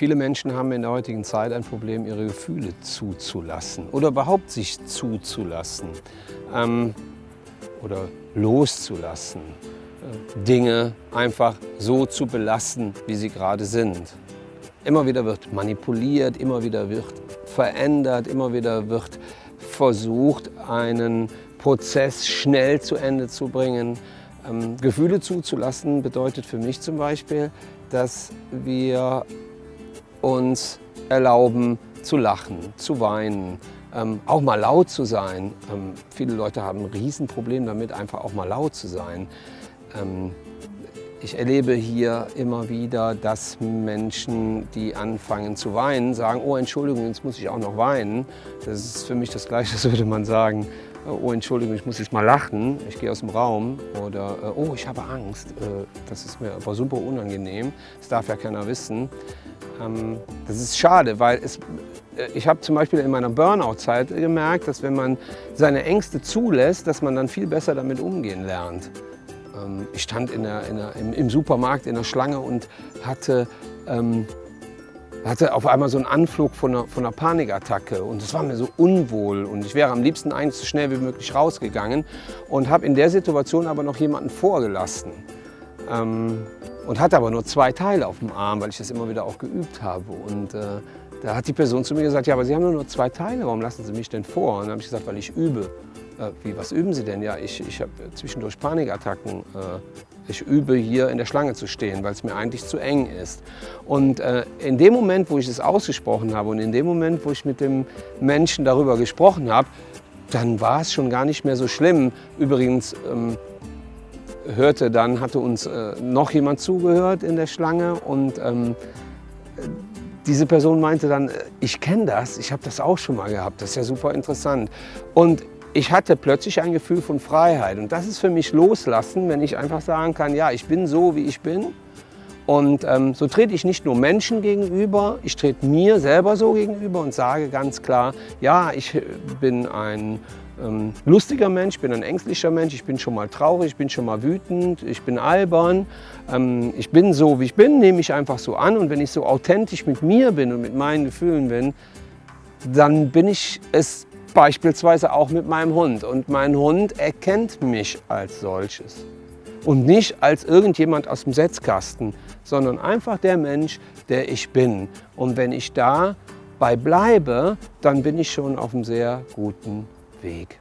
Viele Menschen haben in der heutigen Zeit ein Problem, ihre Gefühle zuzulassen oder überhaupt sich zuzulassen ähm, oder loszulassen. Äh, Dinge einfach so zu belassen, wie sie gerade sind. Immer wieder wird manipuliert, immer wieder wird verändert, immer wieder wird versucht, einen Prozess schnell zu Ende zu bringen. Ähm, Gefühle zuzulassen bedeutet für mich zum Beispiel, dass wir uns erlauben zu lachen, zu weinen, ähm, auch mal laut zu sein. Ähm, viele Leute haben ein Riesenproblem damit, einfach auch mal laut zu sein. Ähm, ich erlebe hier immer wieder, dass Menschen, die anfangen zu weinen, sagen, oh Entschuldigung, jetzt muss ich auch noch weinen. Das ist für mich das Gleiche, als würde man sagen, oh Entschuldigung, ich muss jetzt mal lachen, ich gehe aus dem Raum oder äh, oh, ich habe Angst, äh, das ist mir aber super unangenehm, das darf ja keiner wissen. Ähm, das ist schade, weil es, äh, ich habe zum Beispiel in meiner Burnout-Zeit gemerkt, dass wenn man seine Ängste zulässt, dass man dann viel besser damit umgehen lernt. Ähm, ich stand in der, in der, im, Supermarkt in der Schlange und hatte ähm, hatte auf einmal so einen Anflug von einer, von einer Panikattacke. Und es war mir so unwohl. Und ich wäre am liebsten eigentlich so schnell wie möglich rausgegangen und habe in der Situation aber noch jemanden vorgelassen ähm, und hatte aber nur zwei Teile auf dem Arm, weil ich das immer wieder auch geübt habe und äh, da hat die Person zu mir gesagt, ja, aber Sie haben nur zwei Teile, warum lassen Sie mich denn vor? Und dann habe ich gesagt, weil ich übe. Äh, wie, was üben Sie denn? Ja, ich, ich habe zwischendurch Panikattacken. Äh, ich übe hier in der Schlange zu stehen, weil es mir eigentlich zu eng ist. Und äh, in dem Moment, wo ich es ausgesprochen habe und in dem Moment, wo ich mit dem Menschen darüber gesprochen habe, dann war es schon gar nicht mehr so schlimm. Übrigens ähm, hörte dann, hatte uns äh, noch jemand zugehört in der Schlange und ähm, diese Person meinte dann, äh, ich kenne das, ich habe das auch schon mal gehabt, das ist ja super interessant. Und ich hatte plötzlich ein Gefühl von Freiheit und das ist für mich Loslassen, wenn ich einfach sagen kann, ja, ich bin so, wie ich bin. Und ähm, so trete ich nicht nur Menschen gegenüber, ich trete mir selber so gegenüber und sage ganz klar, ja, ich bin ein ähm, lustiger Mensch, ich bin ein ängstlicher Mensch, ich bin schon mal traurig, ich bin schon mal wütend, ich bin albern. Ähm, ich bin so, wie ich bin, nehme ich einfach so an und wenn ich so authentisch mit mir bin und mit meinen Gefühlen bin, dann bin ich es Beispielsweise auch mit meinem Hund. Und mein Hund erkennt mich als solches. Und nicht als irgendjemand aus dem Setzkasten, sondern einfach der Mensch, der ich bin. Und wenn ich dabei bleibe, dann bin ich schon auf einem sehr guten Weg.